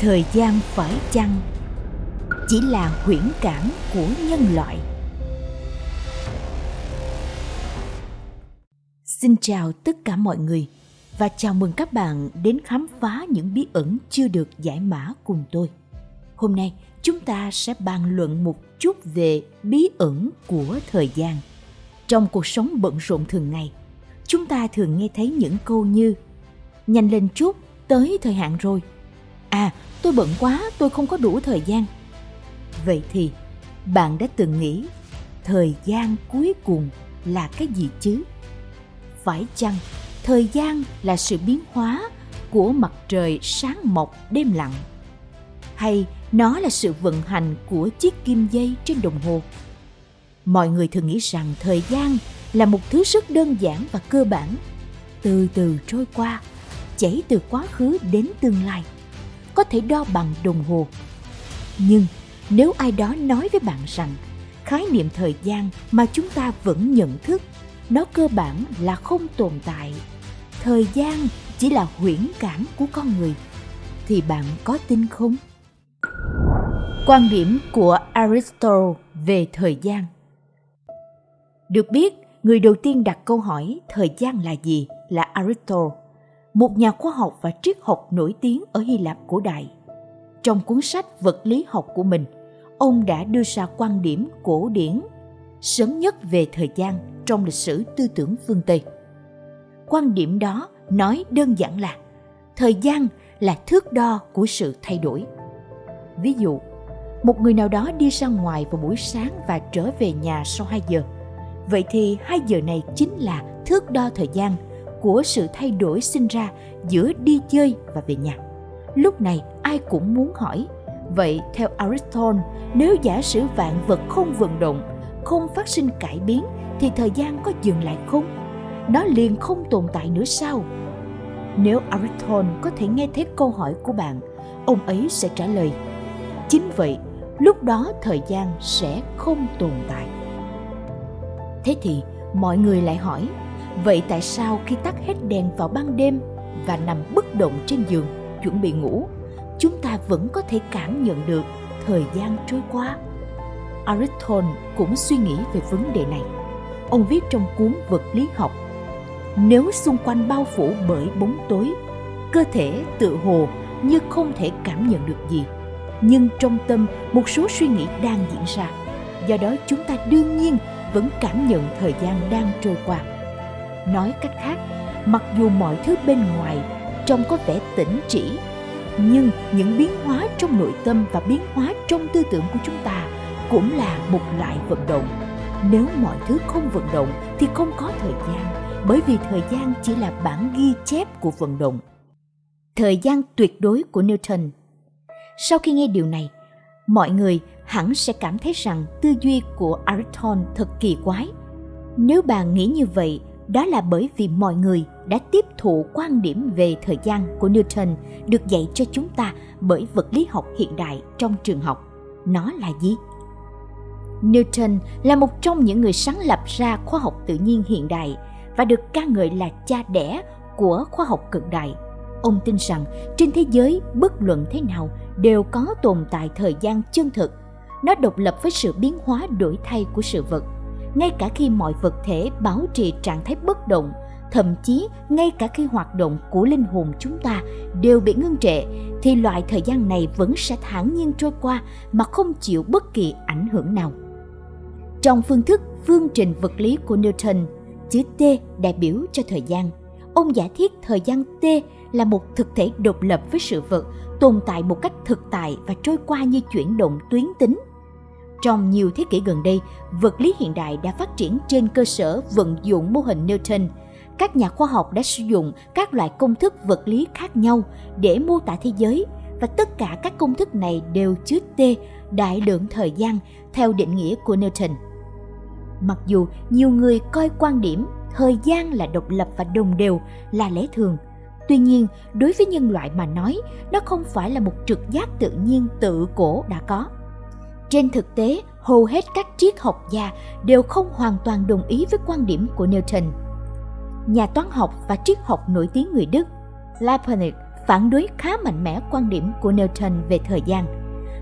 thời gian phải chăng chỉ là huyễn cảm của nhân loại? Xin chào tất cả mọi người và chào mừng các bạn đến khám phá những bí ẩn chưa được giải mã cùng tôi. Hôm nay, chúng ta sẽ bàn luận một chút về bí ẩn của thời gian. Trong cuộc sống bận rộn thường ngày, chúng ta thường nghe thấy những câu như, nhanh lên chút, tới thời hạn rồi à tôi bận quá, tôi không có đủ thời gian. Vậy thì, bạn đã từng nghĩ thời gian cuối cùng là cái gì chứ? Phải chăng thời gian là sự biến hóa của mặt trời sáng mọc đêm lặng? Hay nó là sự vận hành của chiếc kim dây trên đồng hồ? Mọi người thường nghĩ rằng thời gian là một thứ rất đơn giản và cơ bản. Từ từ trôi qua, chảy từ quá khứ đến tương lai có thể đo bằng đồng hồ. Nhưng nếu ai đó nói với bạn rằng khái niệm thời gian mà chúng ta vẫn nhận thức, nó cơ bản là không tồn tại. Thời gian chỉ là huyễn cảm của con người. Thì bạn có tin không? Quan điểm của aristotle về thời gian. Được biết, người đầu tiên đặt câu hỏi thời gian là gì là aristotle? Một nhà khoa học và triết học nổi tiếng ở hy lạp cổ đại trong cuốn sách vật lý học của mình ông đã đưa ra quan điểm cổ điển sớm nhất về thời gian trong lịch sử tư tưởng phương Tây. Quan điểm đó nói đơn giản là thời gian là thước đo của sự thay đổi. Ví dụ, một người nào đó đi ra ngoài vào buổi sáng và trở về nhà sau 2 giờ. Vậy thì 2 giờ này chính là thước đo thời gian của sự thay đổi sinh ra giữa đi chơi và về nhà. Lúc này ai cũng muốn hỏi, vậy theo Aristotle, nếu giả sử vạn vật không vận động, không phát sinh cải biến thì thời gian có dừng lại không? Nó liền không tồn tại nữa sao? Nếu Aristotle có thể nghe thấy câu hỏi của bạn, ông ấy sẽ trả lời. Chính vậy, lúc đó thời gian sẽ không tồn tại. Thế thì mọi người lại hỏi, vậy tại sao khi tắt hết đèn vào ban đêm và nằm bất động trên giường chuẩn bị ngủ, chúng ta vẫn có thể cảm nhận được thời gian trôi qua? Aristotle cũng suy nghĩ về vấn đề này. Ông viết trong cuốn vật lý học nếu xung quanh bao phủ bởi bóng tối cơ thể tự hồ như không thể cảm nhận được gì nhưng trong tâm một số suy nghĩ đang diễn ra do đó chúng ta đương nhiên vẫn cảm nhận thời gian đang trôi qua nói cách khác mặc dù mọi thứ bên ngoài trông có vẻ tĩnh chỉ, nhưng những biến hóa trong nội tâm và biến hóa trong tư tưởng của chúng ta cũng là một loại vận động. Nếu mọi thứ không vận động thì không có thời gian bởi vì thời gian chỉ là bản ghi chép của vận động. Thời gian tuyệt đối của newton. Sau khi nghe điều này mọi người hẳn sẽ cảm thấy rằng tư duy của aristotle thật kỳ quái. Nếu bạn nghĩ như vậy đó là bởi vì mọi người đã tiếp thụ quan điểm về thời gian của newton được dạy cho chúng ta bởi vật lý học hiện đại trong trường học nó là gì Newton là một trong những người sáng lập ra khoa học tự nhiên hiện đại và được ca ngợi là cha đẻ của khoa học cận đại. Ông tin rằng trên thế giới bất luận thế nào đều có tồn tại thời gian chân thực. Nó độc lập với sự biến hóa đổi thay của sự vật. Ngay cả khi mọi vật thể bảo trì trạng thái bất động, thậm chí ngay cả khi hoạt động của linh hồn chúng ta đều bị ngưng trệ thì loại thời gian này vẫn sẽ thản nhiên trôi qua mà không chịu bất kỳ ảnh hưởng nào trong phương thức phương trình vật lý của Newton, chữ T đại biểu cho thời gian. Ông giả thiết thời gian T là một thực thể độc lập với sự vật, tồn tại một cách thực tại và trôi qua như chuyển động tuyến tính. Trong nhiều thế kỷ gần đây, vật lý hiện đại đã phát triển trên cơ sở vận dụng mô hình Newton. Các nhà khoa học đã sử dụng các loại công thức vật lý khác nhau để mô tả thế giới và tất cả các công thức này đều chứa T đại lượng thời gian theo định nghĩa của Newton. Mặc dù nhiều người coi quan điểm thời gian là độc lập và đồng đều là lẽ thường, tuy nhiên đối với nhân loại mà nói, nó không phải là một trực giác tự nhiên tự cổ đã có. Trên thực tế, hầu hết các triết học gia đều không hoàn toàn đồng ý với quan điểm của Newton. Nhà toán học và triết học nổi tiếng người Đức Leibniz phản đối khá mạnh mẽ quan điểm của Newton về thời gian.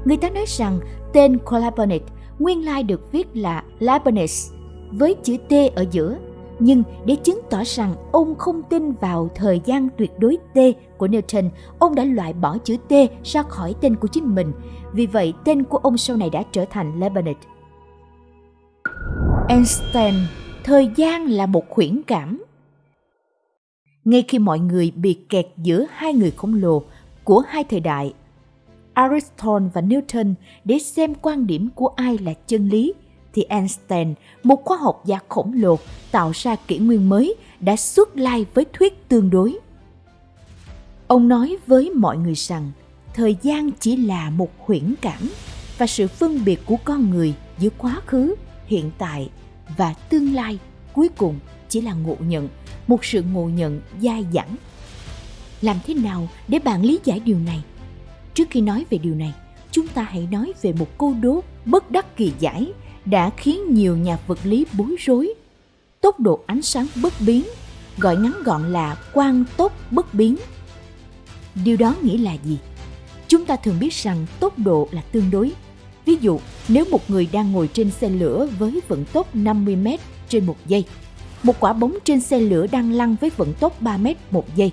Người ta nói rằng tên Copernic nguyên lai được viết là Leibniz với chữ T ở giữa nhưng để chứng tỏ rằng ông không tin vào thời gian tuyệt đối T của Newton, ông đã loại bỏ chữ T ra khỏi tên của chính mình. Vì vậy, tên của ông sau này đã trở thành Leibniz. Einstein, thời gian là một khuyển cảm. Ngay khi mọi người bị kẹt giữa hai người khổng lồ của hai thời đại, Aristotle và Newton để xem quan điểm của ai là chân lý – thì Einstein, một khoa học gia khổng lồ tạo ra kỷ nguyên mới, đã xuất lai với thuyết tương đối. Ông nói với mọi người rằng thời gian chỉ là một huyễn cảm và sự phân biệt của con người giữa quá khứ, hiện tại và tương lai cuối cùng chỉ là ngộ nhận, một sự ngộ nhận dai dẳng. Làm thế nào để bạn lý giải điều này? Trước khi nói về điều này, chúng ta hãy nói về một câu đố bất đắc kỳ giải đã khiến nhiều nhà vật lý bối rối. Tốc độ ánh sáng bất biến, gọi ngắn gọn là quang tốc bất biến. Điều đó nghĩa là gì? Chúng ta thường biết rằng tốc độ là tương đối. Ví dụ, nếu một người đang ngồi trên xe lửa với vận tốc 50 m trên một giây, một quả bóng trên xe lửa đang lăn với vận tốc 3 m một giây.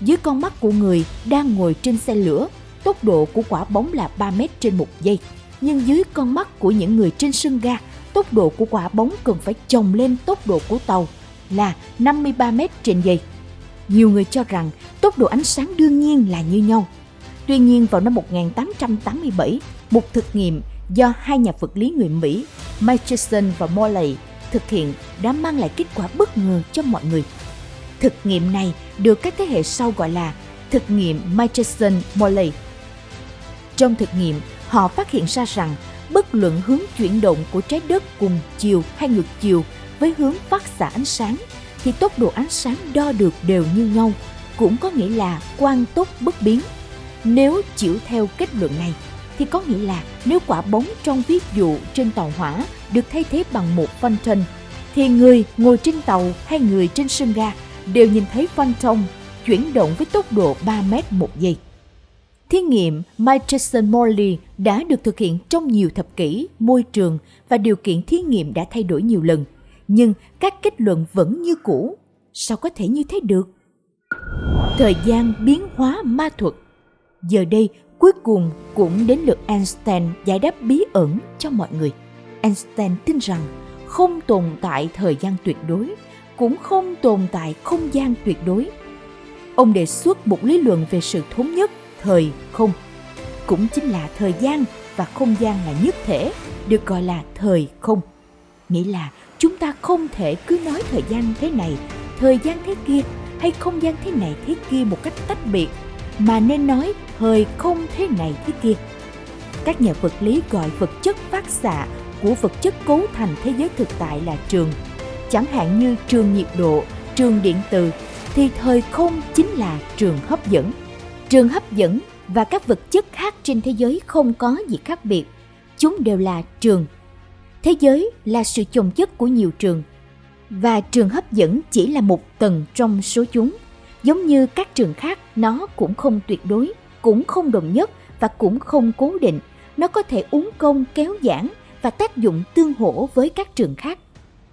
Dưới con mắt của người đang ngồi trên xe lửa, tốc độ của quả bóng là 3 m trên một giây nhưng dưới con mắt của những người trên sân ga, tốc độ của quả bóng cần phải chồng lên tốc độ của tàu là 53 m trên giây. Nhiều người cho rằng tốc độ ánh sáng đương nhiên là như nhau. Tuy nhiên vào năm 1887, một thực nghiệm do hai nhà vật lý người Mỹ Michelson và Morley thực hiện đã mang lại kết quả bất ngờ cho mọi người. Thực nghiệm này được các thế hệ sau gọi là thực nghiệm Michelson-Morley. Trong thực nghiệm, họ phát hiện ra rằng bất luận hướng chuyển động của trái đất cùng chiều hay ngược chiều với hướng phát xạ ánh sáng thì tốc độ ánh sáng đo được đều như nhau, cũng có nghĩa là quang tốc bất biến. Nếu chịu theo kết luận này thì có nghĩa là nếu quả bóng trong ví dụ trên tàu hỏa được thay thế bằng một phantom thì người ngồi trên tàu hay người trên sân ga đều nhìn thấy phantom chuyển động với tốc độ 3 mét một giây. Thí nghiệm Michelson-Morley đã được thực hiện trong nhiều thập kỷ, môi trường và điều kiện thí nghiệm đã thay đổi nhiều lần, nhưng các kết luận vẫn như cũ. Sao có thể như thế được? Thời gian biến hóa ma thuật Giờ đây, cuối cùng cũng đến lượt Einstein giải đáp bí ẩn cho mọi người. Einstein tin rằng không tồn tại thời gian tuyệt đối, cũng không tồn tại không gian tuyệt đối. Ông đề xuất một lý luận về sự thống nhất thời không? Cũng chính là thời gian và không gian là nhất thể, được gọi là thời không. Nghĩa là chúng ta không thể cứ nói thời gian thế này, thời gian thế kia hay không gian thế này thế kia một cách tách biệt, mà nên nói thời không thế này thế kia. Các nhà vật lý gọi vật chất phát xạ của vật chất cấu thành thế giới thực tại là trường. Chẳng hạn như trường nhiệt độ, trường điện từ, thì thời không chính là trường hấp dẫn. Trường hấp dẫn và các vật chất khác trên thế giới không có gì khác biệt. Chúng đều là trường. Thế giới là sự chồng chất của nhiều trường và trường hấp dẫn chỉ là một tầng trong số chúng. Giống như các trường khác, nó cũng không tuyệt đối, cũng không đồng nhất và cũng không cố định. Nó có thể uống công kéo giãn và tác dụng tương hỗ với các trường khác.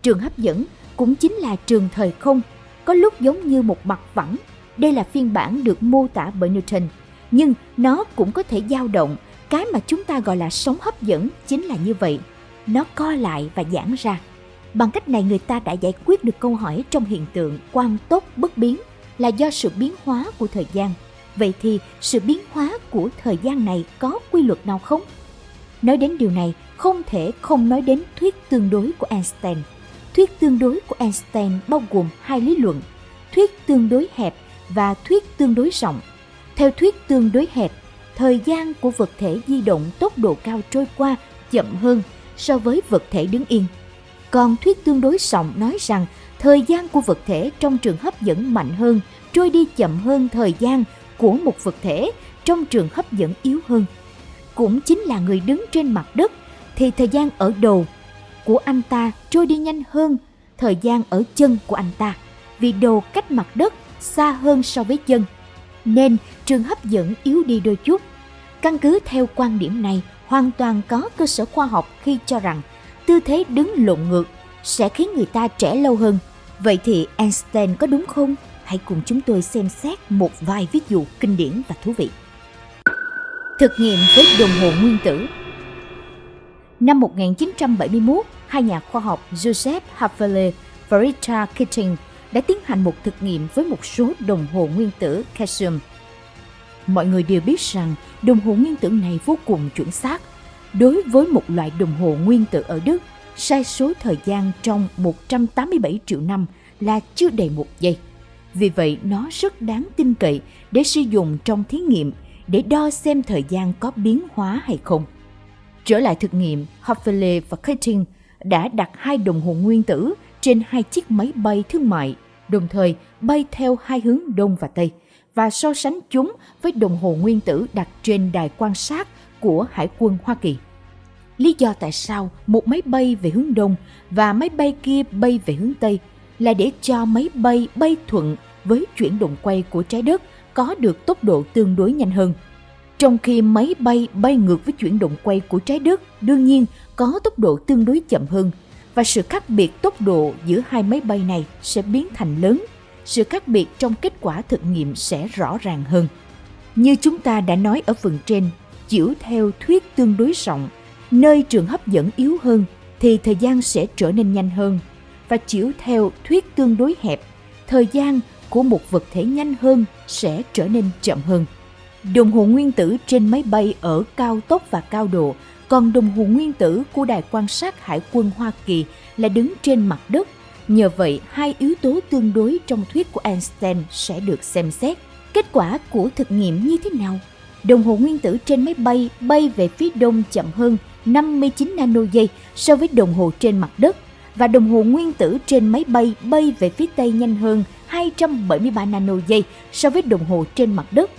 Trường hấp dẫn cũng chính là trường thời không, có lúc giống như một mặt phẳng đây là phiên bản được mô tả bởi Newton, nhưng nó cũng có thể dao động. Cái mà chúng ta gọi là sóng hấp dẫn chính là như vậy. Nó co lại và giãn ra. Bằng cách này người ta đã giải quyết được câu hỏi trong hiện tượng quang tốc bất biến là do sự biến hóa của thời gian. Vậy thì sự biến hóa của thời gian này có quy luật nào không? Nói đến điều này, không thể không nói đến thuyết tương đối của Einstein. Thuyết tương đối của Einstein bao gồm hai lý luận. Thuyết tương đối hẹp và thuyết tương đối rộng. Theo thuyết tương đối hẹp, thời gian của vật thể di động tốc độ cao trôi qua chậm hơn so với vật thể đứng yên. Còn thuyết tương đối rộng nói rằng thời gian của vật thể trong trường hấp dẫn mạnh hơn trôi đi chậm hơn thời gian của một vật thể trong trường hấp dẫn yếu hơn. Cũng chính là người đứng trên mặt đất thì thời gian ở đầu của anh ta trôi đi nhanh hơn thời gian ở chân của anh ta vì đầu cách mặt đất xa hơn so với chân. nên trường hấp dẫn yếu đi đôi chút. Căn cứ theo quan điểm này, hoàn toàn có cơ sở khoa học khi cho rằng tư thế đứng lộn ngược sẽ khiến người ta trẻ lâu hơn. Vậy thì Einstein có đúng không? Hãy cùng chúng tôi xem xét một vài ví dụ kinh điển và thú vị. Thực nghiệm với đồng hồ nguyên tử Năm 1971, hai nhà khoa học Joseph Haffele và Richard Keating đã tiến hành một thực nghiệm với một số đồng hồ nguyên tử calcium. Mọi người đều biết rằng đồng hồ nguyên tử này vô cùng chuẩn xác. Đối với một loại đồng hồ nguyên tử ở Đức, sai số thời gian trong 187 triệu năm là chưa đầy một giây. Vì vậy, nó rất đáng tin cậy để sử dụng trong thí nghiệm để đo xem thời gian có biến hóa hay không. Trở lại thực nghiệm, Hoffele và Keating đã đặt hai đồng hồ nguyên tử trên hai chiếc máy bay thương mại, đồng thời bay theo hai hướng đông và tây và so sánh chúng với đồng hồ nguyên tử đặt trên đài quan sát của Hải quân Hoa Kỳ. Lý do tại sao một máy bay về hướng đông và máy bay kia bay về hướng tây là để cho máy bay bay thuận với chuyển động quay của trái đất có được tốc độ tương đối nhanh hơn. Trong khi máy bay bay ngược với chuyển động quay của trái đất đương nhiên có tốc độ tương đối chậm hơn và sự khác biệt tốc độ giữa hai máy bay này sẽ biến thành lớn. Sự khác biệt trong kết quả thực nghiệm sẽ rõ ràng hơn. Như chúng ta đã nói ở phần trên, chiếu theo thuyết tương đối rộng, nơi trường hấp dẫn yếu hơn thì thời gian sẽ trở nên nhanh hơn và chiếu theo thuyết tương đối hẹp, thời gian của một vật thể nhanh hơn sẽ trở nên chậm hơn. Đồng hồ nguyên tử trên máy bay ở cao tốc và cao độ, còn đồng hồ nguyên tử của đài quan sát hải quân Hoa Kỳ là đứng trên mặt đất. Nhờ vậy, hai yếu tố tương đối trong thuyết của Einstein sẽ được xem xét. Kết quả của thực nghiệm như thế nào? Đồng hồ nguyên tử trên máy bay bay về phía đông chậm hơn 59 nano giây so với đồng hồ trên mặt đất và đồng hồ nguyên tử trên máy bay bay về phía tây nhanh hơn 273 nano giây so với đồng hồ trên mặt đất.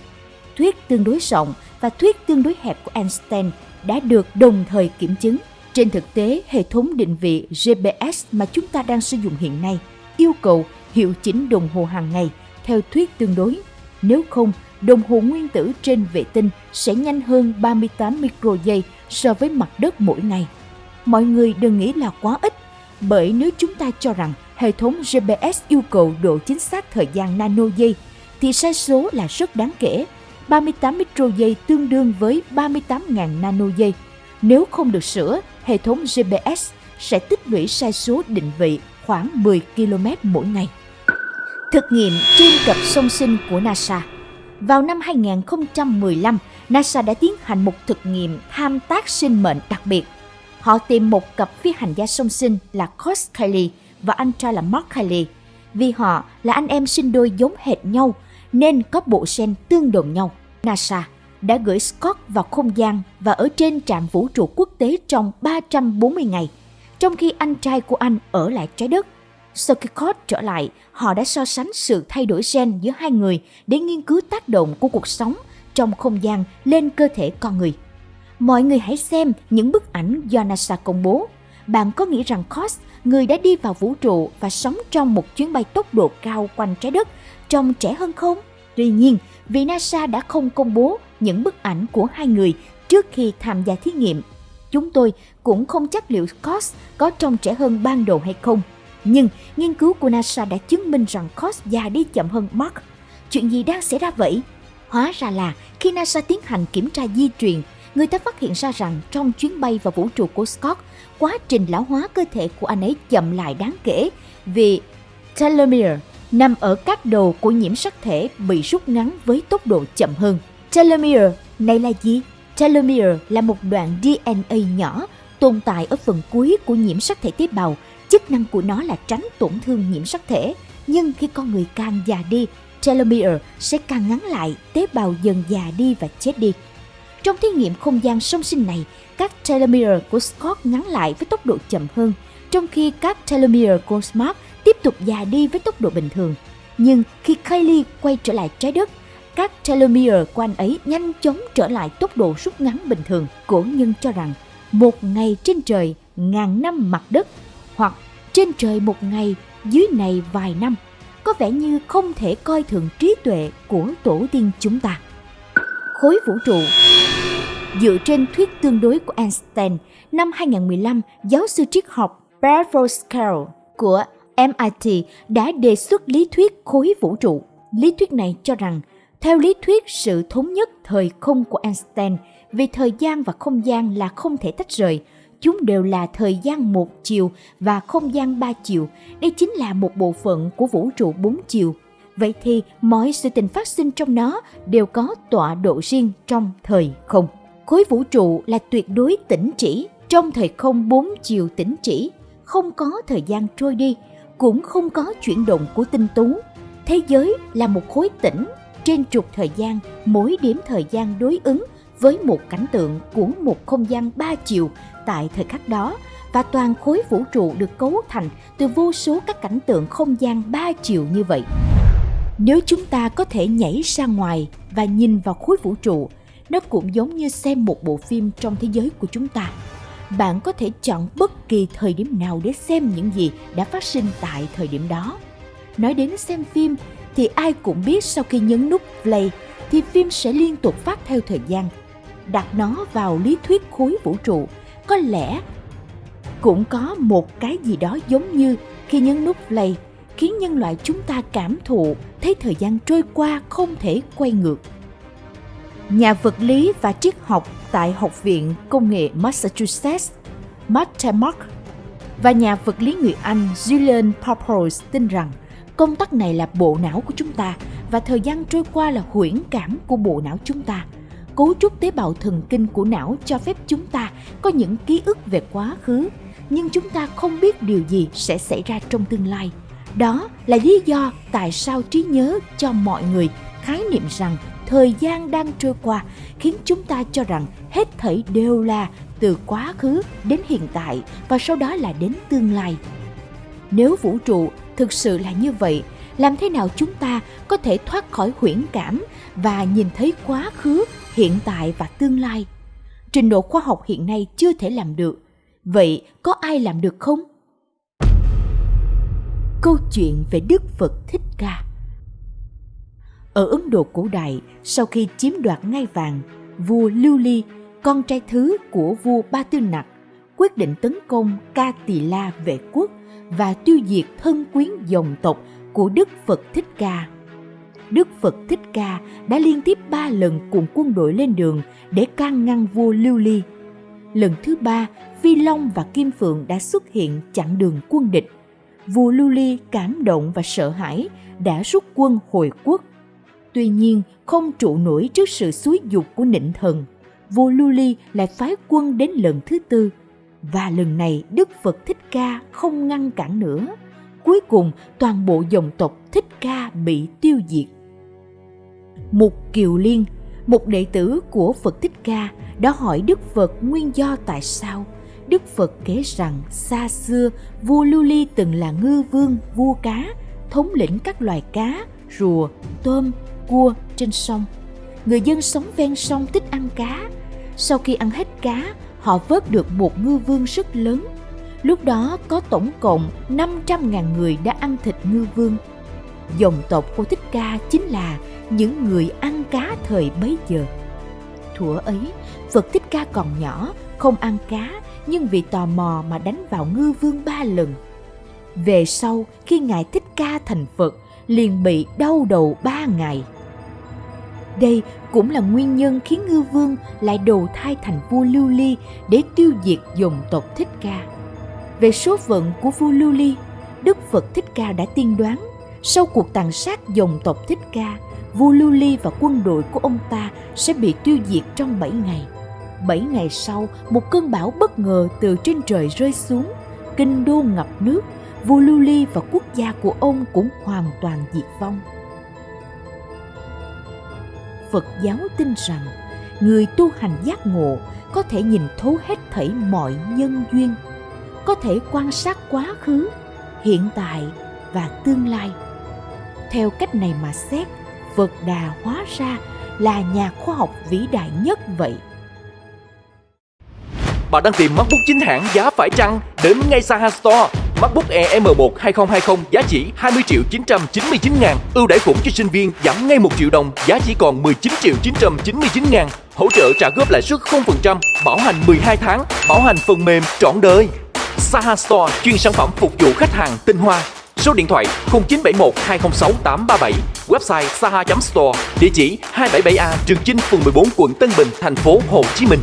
Thuyết tương đối rộng và thuyết tương đối hẹp của Einstein đã được đồng thời kiểm chứng. Trên thực tế, hệ thống định vị GPS mà chúng ta đang sử dụng hiện nay yêu cầu hiệu chỉnh đồng hồ hàng ngày theo thuyết tương đối. Nếu không, đồng hồ nguyên tử trên vệ tinh sẽ nhanh hơn 38 micro giây so với mặt đất mỗi ngày. Mọi người đừng nghĩ là quá ít, bởi nếu chúng ta cho rằng hệ thống GPS yêu cầu độ chính xác thời gian nano giây, thì sai số là rất đáng kể. 38 micro giây tương đương với 38.000 nano giây. Nếu không được sửa, hệ thống GPS sẽ tích lũy sai số định vị khoảng 10 km mỗi ngày. Thực nghiệm trên cặp song sinh của NASA Vào năm 2015, NASA đã tiến hành một thực nghiệm tham tác sinh mệnh đặc biệt. Họ tìm một cặp phi hành gia song sinh là Cos Kelly và anh trai là Mark Kelly. Vì họ là anh em sinh đôi giống hệt nhau nên có bộ gen tương đồng nhau. NASA đã gửi Scott vào không gian và ở trên trạm vũ trụ quốc tế trong 340 ngày, trong khi anh trai của anh ở lại trái đất. Sau khi Scott trở lại, họ đã so sánh sự thay đổi gen giữa hai người để nghiên cứu tác động của cuộc sống trong không gian lên cơ thể con người. Mọi người hãy xem những bức ảnh do NASA công bố. Bạn có nghĩ rằng Cos, người đã đi vào vũ trụ và sống trong một chuyến bay tốc độ cao quanh trái đất, trông trẻ hơn không? Tuy nhiên, vì NASA đã không công bố những bức ảnh của hai người trước khi tham gia thí nghiệm, chúng tôi cũng không chắc liệu Cos có trông trẻ hơn ban đầu hay không. Nhưng nghiên cứu của NASA đã chứng minh rằng Cos già đi chậm hơn Mark. Chuyện gì đang xảy ra vậy? Hóa ra là khi NASA tiến hành kiểm tra di truyền, người ta phát hiện ra rằng trong chuyến bay vào vũ trụ của Scott, quá trình lão hóa cơ thể của anh ấy chậm lại đáng kể vì telomere nằm ở các đầu của nhiễm sắc thể bị rút ngắn với tốc độ chậm hơn. Telomere này là gì? Telomere là một đoạn DNA nhỏ tồn tại ở phần cuối của nhiễm sắc thể tế bào. Chức năng của nó là tránh tổn thương nhiễm sắc thể. Nhưng khi con người càng già đi, telomere sẽ càng ngắn lại, tế bào dần già đi và chết đi. Trong thí nghiệm không gian song sinh này, các telomere của Scott ngắn lại với tốc độ chậm hơn, trong khi các telomere của Smart tiếp tục già đi với tốc độ bình thường. Nhưng khi Kylie quay trở lại trái đất, các telomere của anh ấy nhanh chóng trở lại tốc độ rút ngắn bình thường. Cổ nhân cho rằng một ngày trên trời ngàn năm mặt đất hoặc trên trời một ngày dưới này vài năm có vẻ như không thể coi thường trí tuệ của tổ tiên chúng ta. Khối vũ trụ Dựa trên thuyết tương đối của Einstein, năm 2015, giáo sư triết học Bradford Scarl của MIT đã đề xuất lý thuyết khối vũ trụ. Lý thuyết này cho rằng, theo lý thuyết sự thống nhất thời không của Einstein, vì thời gian và không gian là không thể tách rời, chúng đều là thời gian một chiều và không gian ba chiều. Đây chính là một bộ phận của vũ trụ bốn chiều. Vậy thì mọi sự tình phát sinh trong nó đều có tọa độ riêng trong thời không. Khối vũ trụ là tuyệt đối tĩnh chỉ, trong thời không bốn chiều tĩnh chỉ, không có thời gian trôi đi, cũng không có chuyển động của tinh tú. Thế giới là một khối tĩnh, trên trục thời gian, mỗi điểm thời gian đối ứng với một cảnh tượng của một không gian ba chiều tại thời khắc đó và toàn khối vũ trụ được cấu thành từ vô số các cảnh tượng không gian ba chiều như vậy. Nếu chúng ta có thể nhảy ra ngoài và nhìn vào khối vũ trụ, nó cũng giống như xem một bộ phim trong thế giới của chúng ta. Bạn có thể chọn bất kỳ thời điểm nào để xem những gì đã phát sinh tại thời điểm đó. Nói đến xem phim, thì ai cũng biết sau khi nhấn nút play, thì phim sẽ liên tục phát theo thời gian. Đặt nó vào lý thuyết khối vũ trụ, có lẽ cũng có một cái gì đó giống như khi nhấn nút play, khiến nhân loại chúng ta cảm thụ thấy thời gian trôi qua không thể quay ngược. Nhà vật lý và triết học tại Học viện Công nghệ Massachusetts, Matt Mark và nhà vật lý người Anh Julian Papos tin rằng công tắc này là bộ não của chúng ta và thời gian trôi qua là huyễn cảm của bộ não chúng ta – cấu trúc tế bào thần kinh của não cho phép chúng ta có những ký ức về quá khứ nhưng chúng ta không biết điều gì sẽ xảy ra trong tương lai. Đó là lý do tại sao trí nhớ cho mọi người khái niệm rằng thời gian đang trôi qua khiến chúng ta cho rằng hết thảy đều là từ quá khứ đến hiện tại và sau đó là đến tương lai. Nếu vũ trụ thực sự là như vậy, làm thế nào chúng ta có thể thoát khỏi huyễn cảm và nhìn thấy quá khứ, hiện tại và tương lai? Trình độ khoa học hiện nay chưa thể làm được. Vậy có ai làm được không? Câu chuyện về đức phật thích ca ở ấn độ cổ đại sau khi chiếm đoạt ngai vàng vua lưu ly con trai thứ của vua ba tư nặc quyết định tấn công ca tỳ la vệ quốc và tiêu diệt thân quyến dòng tộc của đức phật thích ca Đức Phật Thích Ca đã liên tiếp ba lần cùng quân đội lên đường để can ngăn vua Lưu Ly. Lần thứ ba, Phi Long và Kim Phượng đã xuất hiện chặn đường quân địch. Vua Lưu Ly cảm động và sợ hãi đã rút quân hồi quốc. Tuy nhiên, không trụ nổi trước sự xúi dục của nịnh thần. Vua Lưu Ly lại phái quân đến lần thứ tư. Và lần này Đức Phật Thích Ca không ngăn cản nữa. Cuối cùng, toàn bộ dòng tộc Thích Ca bị tiêu diệt. Mục Kiều Liên, một đệ tử của Phật Thích Ca, đã hỏi Đức Phật nguyên do tại sao. Đức Phật kể rằng xa xưa vua Lưu Ly từng là ngư vương vua cá, thống lĩnh các loài cá, rùa, tôm, cua trên sông. Người dân sống ven sông thích ăn cá. Sau khi ăn hết cá, họ vớt được một ngư vương rất lớn. Lúc đó có tổng cộng 500.000 người đã ăn thịt ngư vương. Dòng tộc của Thích Ca chính là những người ăn cá thời bấy giờ. Thuở ấy, Phật Thích Ca còn nhỏ, không ăn cá, nhưng vì tò mò mà đánh vào ngư vương ba lần. Về sau, khi Ngài Thích Ca thành Phật, liền bị đau đầu ba ngày. Đây cũng là nguyên nhân khiến ngư vương lại đầu thai thành vua Lưu Ly để tiêu diệt dòng tộc Thích Ca. Về số phận của vua Lưu Ly, Đức Phật Thích Ca đã tiên đoán sau cuộc tàn sát dòng tộc Thích Ca, vua Lưu Ly và quân đội của ông ta sẽ bị tiêu diệt trong 7 ngày. 7 ngày sau, một cơn bão bất ngờ từ trên trời rơi xuống, kinh đô ngập nước, vua Lưu Ly và quốc gia của ông cũng hoàn toàn diệt vong. Phật giáo tin rằng người tu hành giác ngộ có thể nhìn thấu hết thảy mọi nhân duyên, có thể quan sát quá khứ, hiện tại và tương lai. Theo cách này mà xét, Phật Đà hóa ra là nhà khoa học vĩ đại nhất vậy. Bạn đang tìm MacBook chính hãng giá phải chăng? Đến ngay Saha Store MacBook Air M1 2020 giá chỉ 20 triệu 999 ngàn. Ưu đãi khủng cho sinh viên giảm ngay 1 triệu đồng, giá chỉ còn 19 triệu 999 ngàn. Hỗ trợ trả góp lãi suất 0%, bảo hành 12 tháng, bảo hành phần mềm trọn đời. Saha Store chuyên sản phẩm phục vụ khách hàng tinh hoa. Số điện thoại 0971 206 837, website saha.store, địa chỉ 277A Trường Chinh, phường 14, quận Tân Bình, thành phố Hồ Chí Minh.